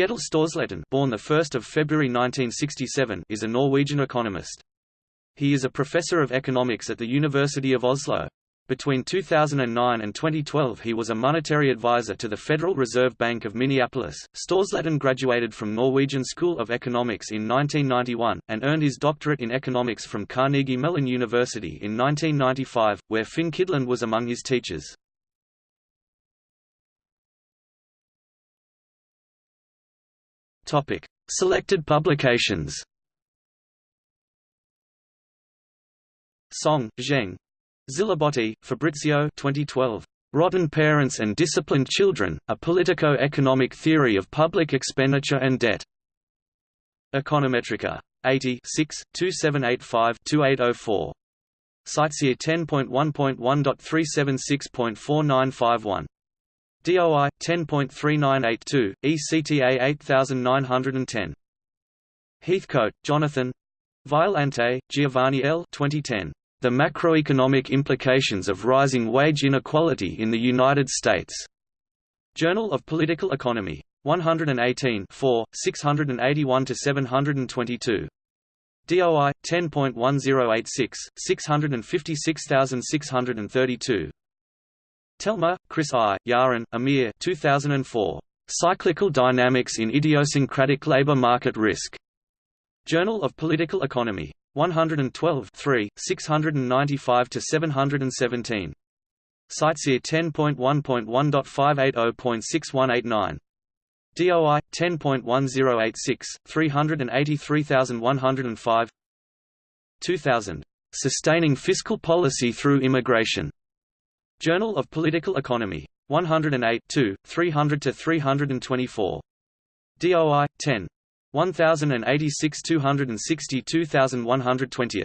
Kjetil Storsletten born 1 February 1967 is a Norwegian economist. He is a professor of economics at the University of Oslo. Between 2009 and 2012 he was a monetary advisor to the Federal Reserve Bank of Minneapolis. Storsletten graduated from Norwegian School of Economics in 1991, and earned his doctorate in economics from Carnegie Mellon University in 1995, where Finn Kydland was among his teachers. Topic: Selected publications. Song, Zheng, Zilibotti, Fabrizio 2012. Rotten Parents and Disciplined Children, A Politico-Economic Theory of Public Expenditure and Debt. Econometrica. 80 6, 2785-2804. CiteSeer 10.1.1.376.4951. DOI 10.3982 ECTA 8910 Heathcote, Jonathan Violante, Giovanni L. 2010. The Macroeconomic Implications of Rising Wage Inequality in the United States. Journal of Political Economy. 118 4, 681–722. DOI 10.1086 656632. Telmer, Chris I, Yaron, Amir 2004. Cyclical Dynamics in Idiosyncratic Labor Market Risk. Journal of Political Economy. 112 3, 695–717. CiteSeer 10.1.1.580.6189. DOI 10.1086 383105 2000 Sustaining Fiscal Policy Through Immigration Journal of Political Economy 108 2, 300 to 324 DOI 10 1086 260 2120